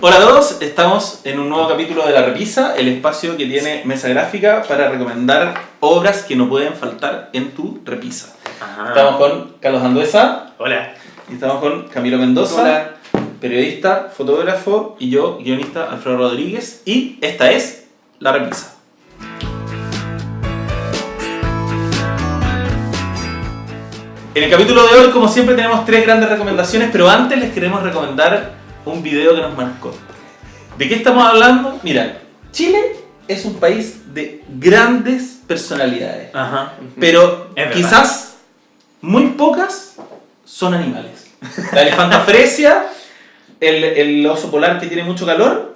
Hola a todos, estamos en un nuevo capítulo de La Repisa, el espacio que tiene mesa gráfica para recomendar obras que no pueden faltar en tu repisa. Ajá. Estamos con Carlos Anduesa Hola. y estamos con Camilo Mendoza, Hola. periodista, fotógrafo y yo, guionista Alfredo Rodríguez y esta es La Repisa. En el capítulo de hoy, como siempre, tenemos tres grandes recomendaciones, pero antes les queremos recomendar un video que nos marcó. ¿De qué estamos hablando? Mira, Chile es un país de grandes personalidades, Ajá. pero Es quizás muy pocas son animales. La elefanta fresia, el, el oso polar que tiene mucho calor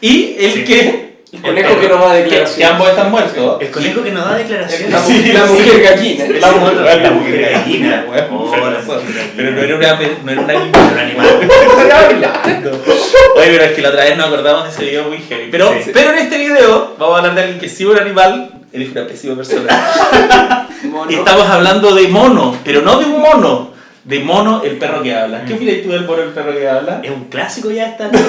y el Sí. que... El conejo que no va a que, declaración. ambos están muertos. El conejo que nos da declaraciones. La, Sí, mujer gallina. La mujer, La la mujer mujer gallina. Oh, la mujer gallina. Pero no era, una, no era un animal. Un animal. Oye, pero es que la otra vez nos acordamos de ese video muy heavy. Pero, Sí, sí. pero en este video vamos a hablar de alguien que sí un animal. Eres una pésima persona. Mono. Estamos hablando de mono, pero no de un mono. De mono, el perro que habla. ¿Qué opinas tú del mono, el perro que habla? Es un clásico ya esta.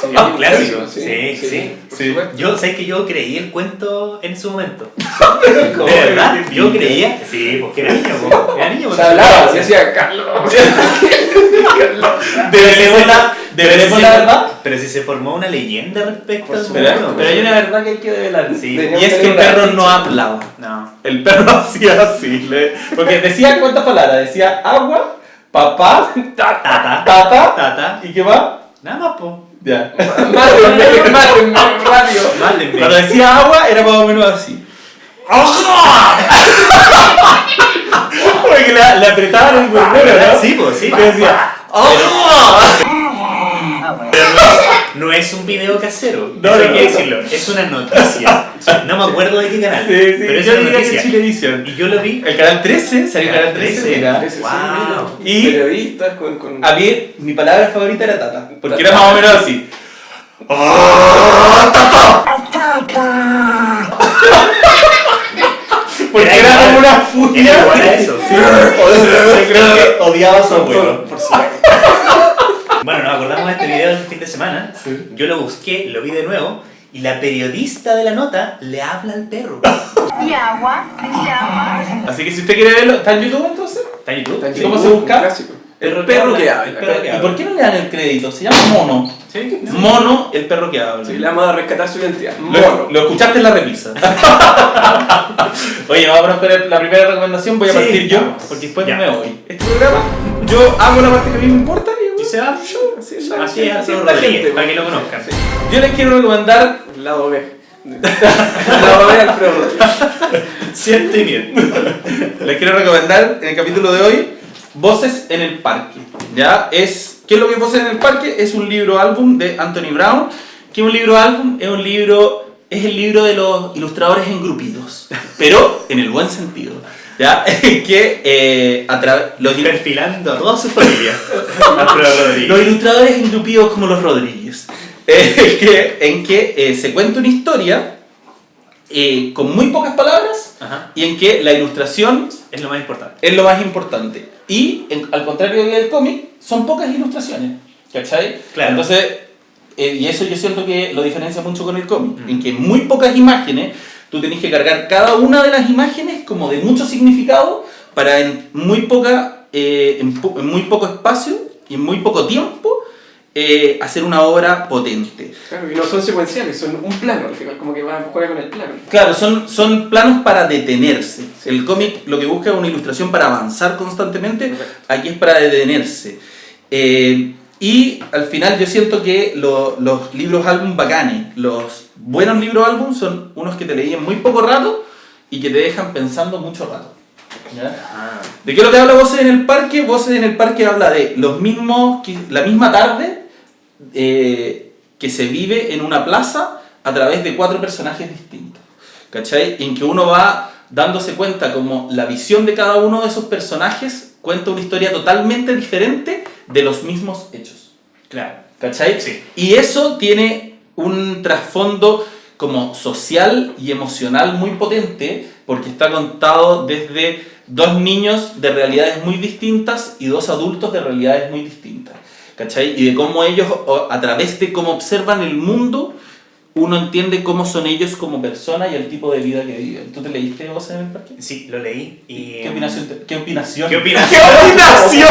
Sí, Es un clásico. sí, Sí, sí. Yo sé que yo creí el cuento en su momento. ¿Cómo? De verdad, yo creía. Sí, porque era niño, po. Era niño. O porque sea, hablaba, se decía Carlos. Deberemos la, deberemos la verdad. Pero si se formó una leyenda respecto al mono. Pero hay una verdad que hay que develar. Sí. Y es que el perro no hablaba. No. El perro hacía así. le- Porque decía cuántas palabras. Decía agua, papá, Tata. tata. Tata. ¿Y qué más? Nada más, po. Ya. Mátenme, mátenme. Cuando decía agua era más o menos así. Porque le, le apretaban el murmuro, ¿no? Sí, pues, sí. Decía, no es, un video casero, No, eso hay que decirlo, es una noticia. No me acuerdo de qué canal, Sí, sí, pero es yo una diría que noticia. Chilevisión. Y yo lo vi. El canal 13, salió el canal 13, mira. Ese sí, Wow. Y- Periodistas con. con... A mí, mi palabra favorita era tata. Porque Tata. era más o menos así. Porque Era era igual. como una Era furia. igual a eso. sí. Yo creo que odiaba a su abuelo. por supuesto. Bueno, nos video el fin de semana. Yo lo busqué, lo vi de nuevo. Y la periodista de la nota le habla al perro. y agua, y agua. Así que si usted quiere verlo, ¿está en YouTube entonces? ¿Está en YouTube? Está en ¿Y cómo YouTube, se busca? clásico. Perro que El habla. perro que ¿Y por qué no le dan el crédito? Se llama Mono. Sí, no. Mono, el perro que habla. Sí, le vamos a rescatar su identidad. Lo, Mono. lo escuchaste en la repisa. Oye, vamos a poner la primera recomendación. Voy a Sí, partir yo, vamos. porque después Ya. me voy. Este programa, yo hago la parte que a mí me importa y se va. Así Así Rodríguez, gente, para que lo conozcan. Yo les quiero recomendar lado B. Lado B, Alfredo Rodríguez. Cierto y bien. Les quiero recomendar en el capítulo de hoy Voces en el Parque. ¿Ya? Es, ¿Qué es lo que es Voces en el Parque? Es un libro álbum de Anthony Brown. ¿Qué es un libro álbum? Es un libro. Es el libro de los ilustradores engrupidos. Pero en el buen sentido. ¿Ya? que eh, a través. Los, il- Perfilando a toda su familia. Los ilustradores engrupidos como los Rodríguez. Eh, que, en que eh, se cuenta una historia eh, con muy pocas palabras Ajá. y en que la ilustración Es lo más importante. es lo más importante. Y en- al contrario del cómic, son pocas ilustraciones. ¿Cachai? Claro. Entonces, eh, y eso yo siento que lo diferencia mucho con el cómic, Mm. en que muy pocas imágenes tú tenés que cargar cada una de las imágenes como de mucho significado para en muy, poca, eh, en, po- en muy poco espacio y en muy poco tiempo eh, hacer una obra potente. Claro, y no son secuenciales, son un plano al final, como que va a jugar con el plano. Claro, son, son planos para detenerse. El cómic lo que busca es una ilustración para avanzar constantemente, aquí es para detenerse. Eh, y al final yo siento que lo- los libros álbum bacanes, los buenos libros álbum son unos que te leí en muy poco rato y que te dejan pensando mucho rato. ¿ya? Ah. ¿De qué es lo que habla Voces en el Parque? Voces en el Parque habla de los mismos, la misma tarde eh, que se vive en una plaza a través de cuatro personajes distintos. ¿Cachai? En que uno va dándose cuenta como la visión de cada uno de esos personajes cuenta una historia totalmente diferente de los mismos hechos. Claro. ¿Cachai? Sí. Y eso tiene un trasfondo como social y emocional muy potente porque está contado desde dos niños de realidades muy distintas y dos adultos de realidades muy distintas. ¿cachai? Y de cómo ellos, a través de cómo observan el mundo, uno entiende cómo son ellos como personas y el tipo de vida que viven. ¿Tú te leíste vos en el parque? Sí, lo leí y... ¿Qué opinación? te- ¿Qué opinación? ¿Qué opinas? ¿Qué opinación?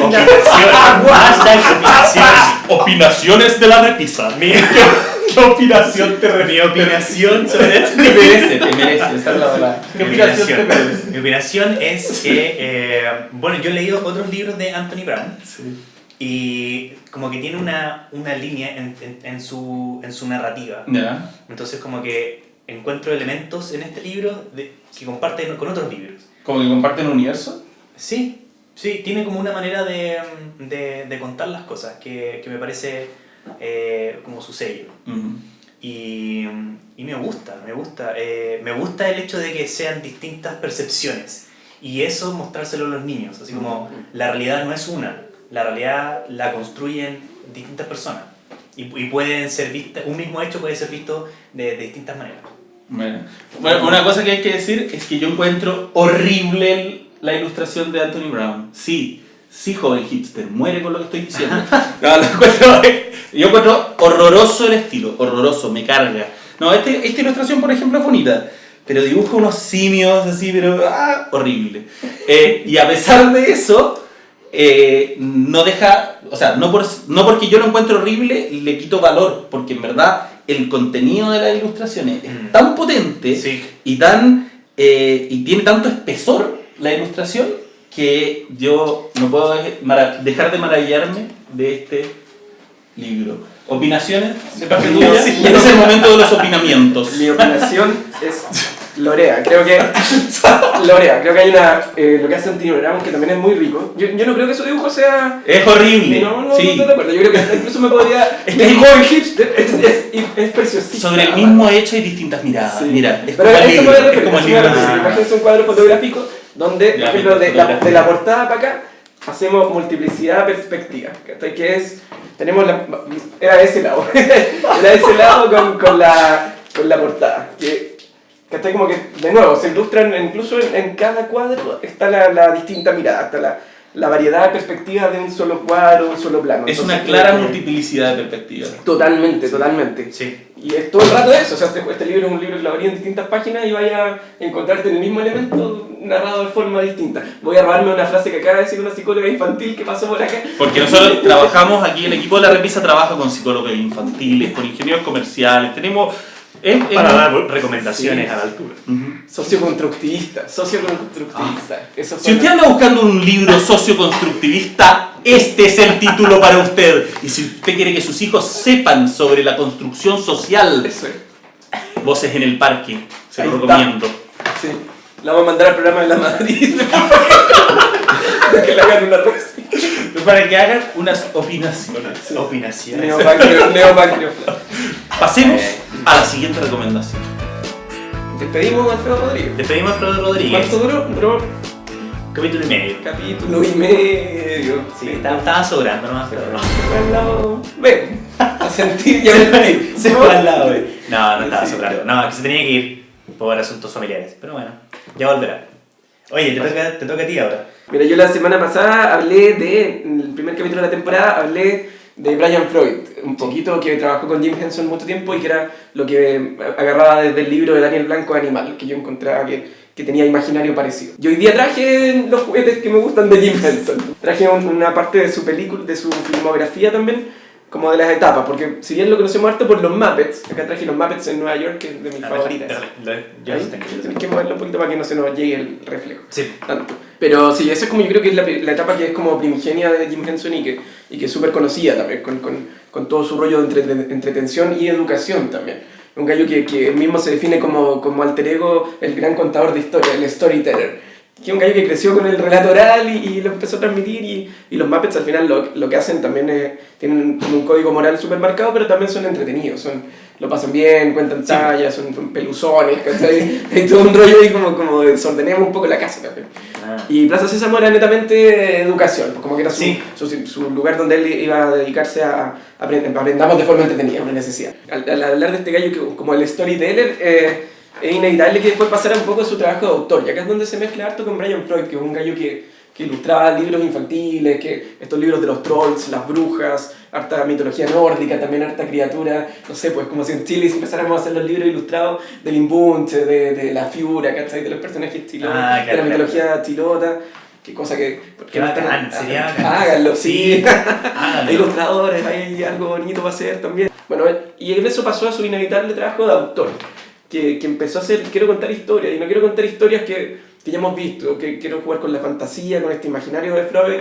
Opinación. Opinación. Opinaciones de la repisa. Mi, ¿Qué opinación te mi opinación sobre esto. Te merece, te merece. esa es la verdad. ¿Qué Mi opinación te merece? Mi opinación es que, eh, bueno, yo he leído otros libros de Anthony Brown y como que tiene una, una línea en, en, en su, en su narrativa. Entonces como que encuentro elementos en este libro de, que comparten con otros libros. ¿Como que comparten universo? Sí, sí, tiene como una manera de, de, de contar las cosas que, que me parece eh, como su sello. Y, y me gusta, me gusta. eh, me gusta el hecho de que sean distintas percepciones. Y eso mostrárselo a los niños. Así como la realidad no es una, la realidad la construyen distintas personas. Y, y pueden ser vistas, un mismo hecho puede ser visto de, de distintas maneras. Bueno. Bueno, una cosa que hay que decir es que yo encuentro horrible la ilustración de Anthony Brown. Sí, sí, joven hipster, muere con lo que estoy diciendo. No, lo encuentro- yo encuentro horroroso el estilo, horroroso, me carga. No, este, esta ilustración, por ejemplo, es bonita, pero dibuja unos simios así, pero ah, horrible. Eh, y a pesar de eso, eh, no deja, o sea, no, por, no porque yo lo encuentro horrible, le quito valor, porque en verdad el contenido de las ilustraciones es Mm. tan potente Sí. y, tan, eh, y tiene tanto espesor la ilustración que yo no puedo dejar de maravillarme de este libro. ¿Opinaciones de parte tuya? es el momento de los opinamientos. Mi opinación es Lorea. Creo que. Lorea, creo que hay una. eh, lo que hace Antonio Brown que también es muy rico. Yo, yo no creo que su dibujo sea. Es horrible. No, no, sí. no estoy de acuerdo. Yo creo que incluso me podría. Este es- joven hipster es, es, es preciosísimo. Sobre el mismo hecho hay distintas miradas. Sí. Mira, es Pero eso Es como el libro. Imagínense un cuadro fotográfico donde, por ejemplo, de la, fotografía. de la portada para acá hacemos multiplicidad perspectiva. Que es. Tenemos la. Era de ese lado. Era ese lado con, con, la, con la portada. Que, ¿cachai? Como que, de nuevo, se ilustran incluso en, en cada cuadro está la, la distinta mirada, está la, la variedad de perspectivas de un solo cuadro, un solo plano. Es Entonces, una clara multiplicidad de perspectivas. Totalmente, totalmente. Sí. Y es todo el rato eso, o sea, este, este libro es un libro que lo abrí en distintas páginas y vaya a encontrarte el mismo elemento narrado de forma distinta. Voy a robarme una frase que acaba de decir una psicóloga infantil que pasó por acá. Porque nosotros trabajamos aquí, el equipo de la repisa trabaja con psicólogos infantiles, con ingenieros comerciales, tenemos... es- es- Para dar recomendaciones Sí. a la altura. Socioconstructivista, socioconstructivista. Eso Si usted anda buscando un libro socioconstructivista, este es el título para usted. Y si usted quiere que sus hijos sepan sobre la construcción social, Eso es. Voces en el Parque, se lo está. recomiendo. Sí. La vamos a mandar al programa de la Madrid. Para que le hagan una reseña. Para que hagan unas opinaciones. Opinaciones. Neopancreoflora. Pasemos a la siguiente recomendación. Despedimos a Alfredo Rodríguez. Despedimos a Frodo Rodríguez. ¿Cuánto duró? Duró Capítulo y medio. capítulo y medio. Sí, estaba, estaba sobrando nomás, pero no. Se fue al lado. Ven, a sentir y a mentir. Se fue al lado. No, no estaba sobrando. No, es que se tenía que ir por asuntos familiares. Pero bueno, ya volverá. Oye, te toca, te toca a ti ahora. Mira, yo la semana pasada hablé de, en el primer capítulo de la temporada, hablé de Brian Freud, un poquito que trabajó con Jim Henson mucho tiempo y que era lo que agarraba desde el libro de Daniel Blanco Animal, que yo encontraba que, que tenía imaginario parecido. Y hoy día traje los juguetes que me gustan de Jim Henson. Traje un- una parte de su película, de su filmografía también, como de las etapas, porque si bien lo conocemos harto por los Muppets, acá traje los Muppets en Nueva York, que es de mis favoritas. dale, dale, Tienes que moverlo un poquito para que no se nos llegue el reflejo Sí. tanto. Pero sí, esa es como yo creo que es la, la etapa que es como primigenia de Jim Henson y que, y que es súper conocida también, con, con, con todo su rollo de entre- entretención y educación también. Un gallo que, que él mismo se define como, como alter ego, el gran contador de historia, el storyteller. Que es un gallo que creció con el relato oral y, y lo empezó a transmitir y, y los Muppets al final lo, lo que hacen también es, tienen como un código moral súper marcado, pero también son entretenidos, son, lo pasan bien, cuentan tallas, son, son peluzones, ¿cachai? Hay todo un rollo ahí como, como desordenemos un poco la casa también. Ah. Y Plaza Sésamo era netamente educación, pues como que era su, Sí. su, su lugar donde él iba a dedicarse a aprender, aprendamos de forma entretenida, una necesidad. Al, al hablar de este gallo que, como el storyteller, eh, es inevitable que después pasara un poco su trabajo de autor, y acá es donde se mezcla harto con Brian Freud, que es un gallo que, que ilustraba libros infantiles, que estos libros de los trolls, las brujas, harta mitología nórdica, también harta criatura, no sé, pues como si en Chile empezáramos a hacer los libros ilustrados del Imbunche, de, de la Fiura, ¿cachai? De los personajes chilotas, Ah, de la claro. mitología chilota, qué cosa que... Qué bacán, sería bacán. Háganlo, sí. Háganlo. Hay ilustradores, hay algo bonito para hacer también. Bueno, y eso pasó a su inevitable trabajo de autor, que, que empezó a hacer, quiero contar historias, y no quiero contar historias que, que ya hemos visto, que quiero jugar con la fantasía, con este imaginario de Freud,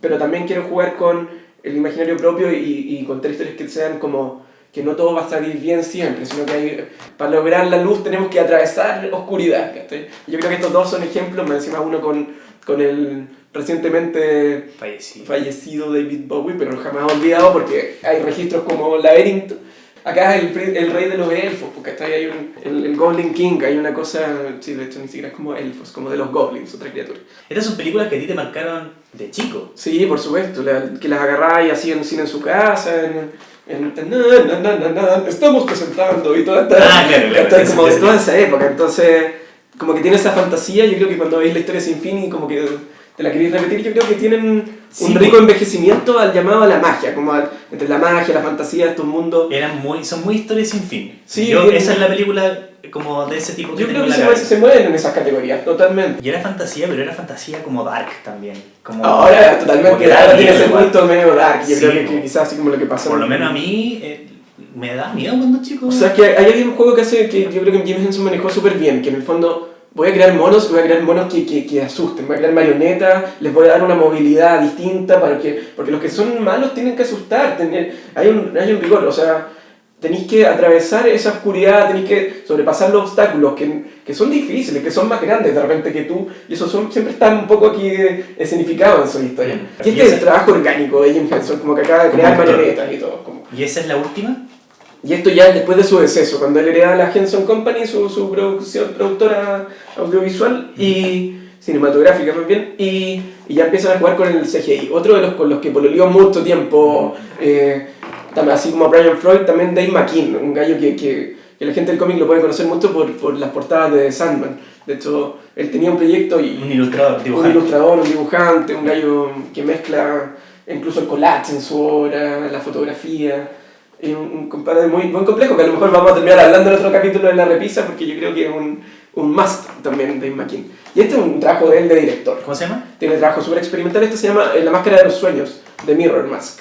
pero también quiero jugar con el imaginario propio y, y contar historias que sean como que no todo va a salir bien siempre, sino que hay- para lograr la luz tenemos que atravesar oscuridad. ¿cachai? Yo creo que estos dos son ejemplos, me encima uno con, con el recientemente Fallecido. fallecido David Bowie, pero jamás olvidado porque hay registros como Laberinto. Acá es el, el rey de los elfos, porque está hay un, el, el Goblin King, hay una cosa, sí, de hecho ni siquiera es como elfos, como de los goblins, otra criatura. Estas son películas que a ti te marcaron de chico. Sí, por supuesto, la- que las agarráis así en cine en su casa, en, en, na, na, na, estamos presentando y toda esta, Ah, claro, claro, esta- como de toda esa época, entonces como que tiene esa fantasía, yo creo que cuando veis la historia sin fin y como que te la queréis repetir, yo creo que tienen Sí, un rico envejecimiento al llamado a la magia, como al- entre la magia, la fantasía, estos mundos. Eran muy, son muy historias sin fin. Sí, Yo, esa es la película como de ese tipo que Yo creo que se, se mueven en esas categorías, totalmente. Y era fantasía, pero era fantasía como dark también. Como, Ahora como totalmente, ahora tiene ese punto medio dark, yo Sí, creo que, quizás así como lo que pasa Por lo menos a mí eh, me da miedo cuando chico. O sea, que hay hay un juego que hace que yo creo que James Henson manejó súper bien, que en el fondo voy a crear monos, voy a crear monos que, que, que asusten, voy a crear marionetas, les voy a dar una movilidad distinta, para que, porque los que son malos tienen que asustar, tener, hay, un, hay un rigor, o sea, tenéis que atravesar esa oscuridad, tenéis que sobrepasar los obstáculos que, que son difíciles, que son más grandes de repente que tú, y eso son, siempre están un poco aquí escenificados en su historia. Mm. Y este es el trabajo orgánico de James Henson, como que acaba de crear marionetas y todo. Como, ¿Y esa es la última? Y esto ya es después de su deceso, cuando él hereda la Henson Company, su, su producción, productora audiovisual y cinematográfica más bien, y, y ya empiezan a jugar con el CGI. Otro de los con los que pololeó mucho tiempo, eh, así como Brian Freud, también Dave McKean, un gallo que, que, que la gente del cómic lo puede conocer mucho por, por las portadas de Sandman. De hecho, él tenía un proyecto y Un ilustrador, un dibujante. ilustrador, un dibujante, un gallo que mezcla incluso el collage en su obra, la fotografía. Un compadre muy, muy complejo que a lo mejor vamos a terminar hablando en otro capítulo de La Repisa porque yo creo que es un, un must también de McKean. Y este es un trabajo de él de director. ¿Cómo se llama? Tiene trabajo súper experimental. Este se llama eh, La Máscara de los Sueños, de Mirror Mask.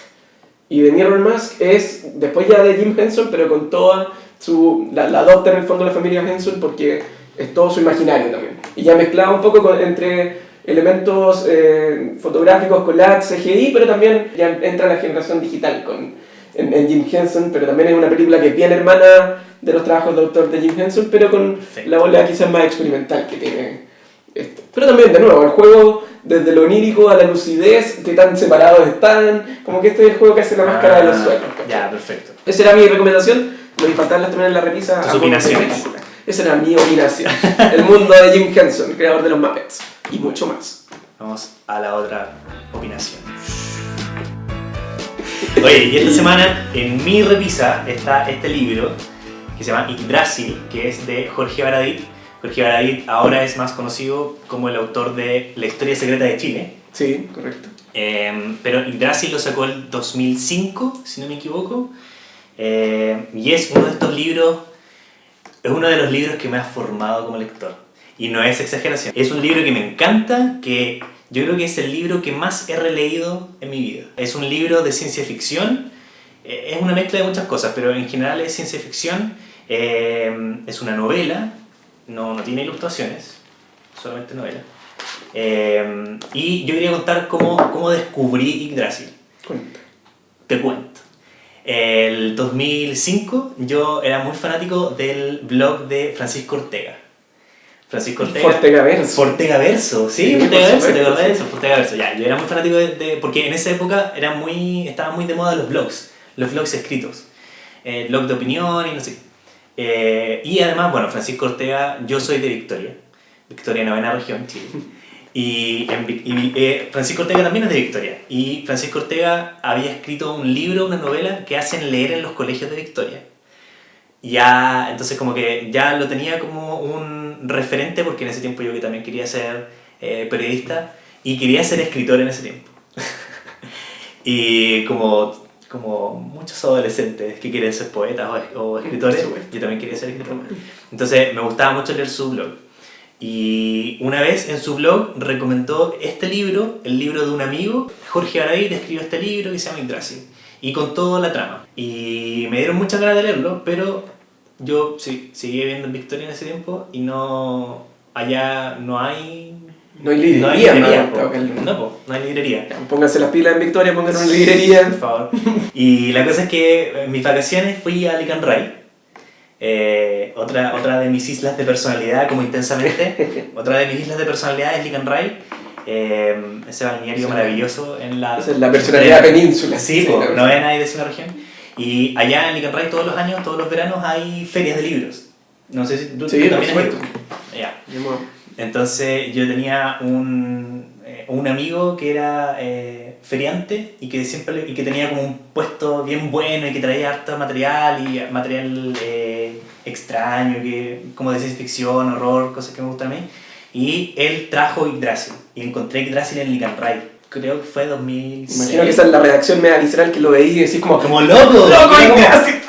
Y The Mirror Mask es después ya de Jim Henson, pero con toda su... La, la adopta en el fondo la familia Henson porque es todo su imaginario también. Y ya mezclado un poco con- entre elementos eh, fotográficos, collage, CGI, pero también ya entra la generación digital con, en, en Jim Henson, pero también es una película que es bien hermana de los trabajos de autor de Jim Henson, pero con Sí. la bola quizás más experimental que tiene esto. Pero también, de nuevo, el juego desde lo onírico a la lucidez, que tan separados están, como que este es el juego que hace la máscara de los Ah, sueños. Ya, perfecto. Esa era mi recomendación, lo faltarlas también en la repisa. ¿Tus amo opinaciones? Esa era mi opinación. el mundo de Jim Henson, creador de los Muppets, y mucho más. Vamos a la otra opinación. Oye, y esta semana en mi revisa está este libro que se llama Yggdrasil, que es de Jorge Baradit. Jorge Baradit ahora es más conocido como el autor de La historia secreta de Chile. Sí, correcto. Eh, pero Yggdrasil lo sacó el 2005, si no me equivoco. Eh, y es uno de estos libros, es uno de los libros que me ha formado como lector. Y no es exageración. Es un libro que me encanta, que yo creo que es el libro que más he releído en mi vida. Es un libro de ciencia ficción. eh, Es una mezcla de muchas cosas, pero en general es ciencia ficción. eh, es una novela, no, no tiene ilustraciones, solamente novela. Eh, y yo quería contar cómo, cómo descubrí Yggdrasil. Cuenta. Te cuento. El 2005 yo era muy fanático del blog de Francisco Ortega. Francisco Ortega. Fortegaverso. Fortega Verso, sí, Sí, Fortega Verso, ¿te acordás de eso? Fortega Verso, ya. Yo era muy fanático de, de- Porque en esa época era muy, estaba muy de moda los blogs, los blogs escritos. El blog de opinión y no sé qué. Eh, y además, bueno, Francisco Ortega, yo soy de Victoria, Victoria, novena región, Chile. Y, en y, eh, Francisco Ortega también es de Victoria. Y Francisco Ortega había escrito un libro, una novela que hacen leer en los colegios de Victoria. Ya, entonces como que ya lo tenía como un referente porque en ese tiempo yo que también quería ser eh, periodista, y quería ser escritor en ese tiempo. y como, como muchos adolescentes que quieren ser poetas o, o escritores, yo también quería ser escritor. Entonces me gustaba mucho leer su blog. Y una vez en su blog recomendó este libro, el libro de un amigo. Jorge Baradit escribió este libro que se llama Yggdrasil. Y contó la trama. Y me dieron muchas ganas de leerlo, pero yo sí, seguí viviendo en Victoria en ese tiempo y no... Allá no hay... No hay librería, No hay librería, no, po. tengo que- no, po, no hay librería. Pónganse las pilas en Victoria, pónganse una librería. Por favor. Y la cosa es que en mis vacaciones fui a Licanray, eh, otra, otra de mis islas de personalidad, como intensamente, otra de mis islas de personalidad es Licanray, eh, ese balneario Sí. maravilloso en la... Esa es la personalidad de- península. Sí, po, la no ve nadie de esa región. Y allá en Licanray todos los años, todos los veranos hay ferias de libros. No sé si tú, Sí, tú también has verdad. Entonces yo tenía un, eh, un amigo que era eh, feriante y que siempre le- y que tenía como un puesto bien bueno y que traía harto material y material eh, extraño, que, como de ciencia ficción, horror, cosas que me gustan a mí. Y él trajo Yggdrasil y encontré Yggdrasil en Licanray. Creo que fue 2006. Imagino que esa es la redacción media visceral que lo veí y decís como... Como loco, ¡Loco!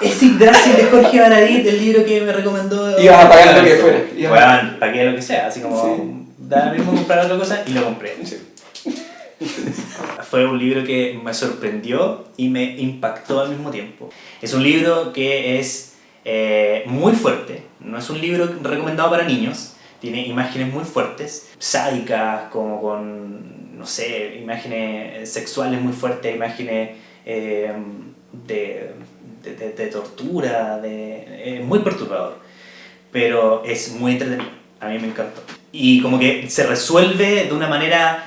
Es Yggdrasil de Jorge Baradit, el libro que me recomendó. Ibas a pagar lo que fuera. Ibas a- Bueno, pagué lo que sea, así como da mismo comprar otra cosa y lo compré. Sí. Fue un libro que me sorprendió y me impactó al mismo tiempo. Es un libro que es eh, muy fuerte, no es un libro recomendado para niños, tiene imágenes muy fuertes, sádicas, como con, no sé, imágenes sexuales muy fuertes, imágenes eh, de, de, de- de tortura, de, eh, muy perturbador, pero es muy entretenido, a mí me encantó. Y como que se resuelve de una manera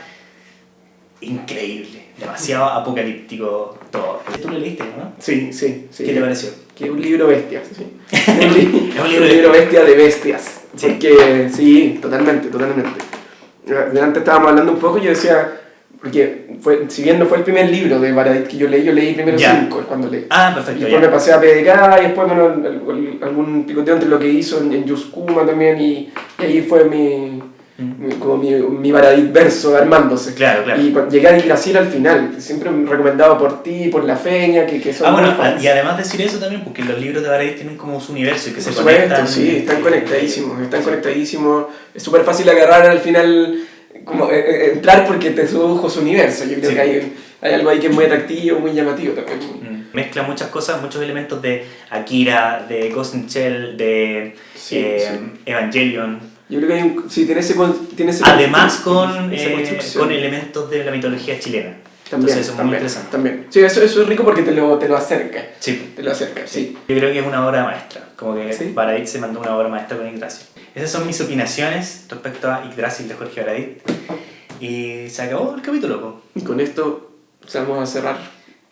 increíble, demasiado apocalíptico todo. Tú lo leíste, ¿no? Sí, sí, sí. ¿Qué te pareció? Que es un libro bestia, sí. un, li- Es un un libro libro, bestia de bestias. Sí. Porque, sí, totalmente, totalmente. Antes estábamos hablando un poco y yo decía, porque fue, si bien no fue el primer libro de Baradit que yo leí, yo leí primero Ya. cinco cuando leí. Ah, Y perfecto, después me ya. pasé a PDK y después bueno, al- al- algún picoteo entre lo que hizo en, en Yuskuma también y, y ahí fue mi- como mi, mi verso armándose. Claro, claro. Y llegué a Yggdrasil al final, siempre recomendado por ti, por la feña, que, que son Ah, bueno, fans. y además decir eso también, porque los libros de Baradit tienen como su universo y que Por se supuesto, conectan. sí, están conectadísimos, están conectadísimos. Es súper fácil agarrar al final, como eh, eh, entrar porque te sedujo su universo. Yo creo Sí. que hay, hay algo ahí que es muy atractivo, muy llamativo también. Mm. Mezcla muchas cosas, muchos elementos de Akira, de Ghost in Shell, de Sí, eh, sí. Evangelion. Yo creo que hay un, sí, tiene ese, tiene ese Además con, eh, con elementos de la mitología chilena. También, Entonces eso es muy interesante. también. Sí, eso, eso es rico porque te lo, te lo acerca. Sí. Te lo acerca, sí. Yo creo que es una obra maestra, como que Sí. Baradit se mandó una obra maestra con Yggdrasil. Esas son mis opinaciones respecto a Yggdrasil de Jorge Baradit. Y se acabó el capítulo. po. Y con esto vamos a cerrar.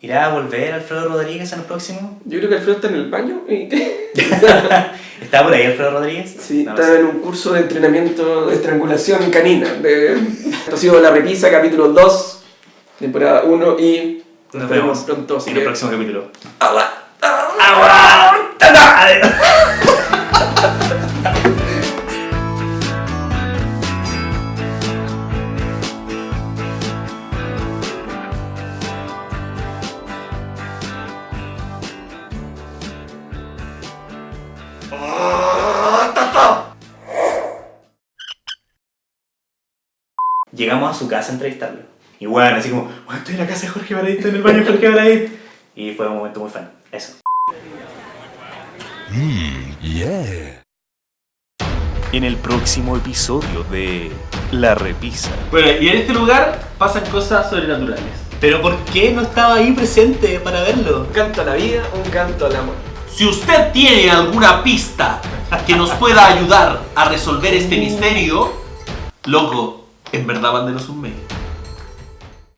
¿Irá a volver Alfredo Rodríguez en el próximo? Yo creo que Alfredo está en el baño. y- ¿Está por ahí Alfredo Rodríguez? Sí, No sé. en un curso de entrenamiento de estrangulación canina. De... Esto ha sido La Repisa, capítulo 2, temporada 1 y Nos vemos pronto. en el que- próximo capítulo. Llegamos a su casa a entrevistarlo. Y bueno, así como, bueno, estoy en la casa de Jorge Baradit, estoy en el baño de Jorge Baradit. Y fue un momento muy fan. Eso. Yeah. En el próximo episodio de La Repisa. Bueno, y en este lugar pasan cosas sobrenaturales. Pero ¿por qué no estaba ahí presente para verlo? Un canto a la vida, un canto al amor. Si usted tiene alguna pista que nos pueda ayudar a resolver este misterio, loco, en verdad mándenos un mail.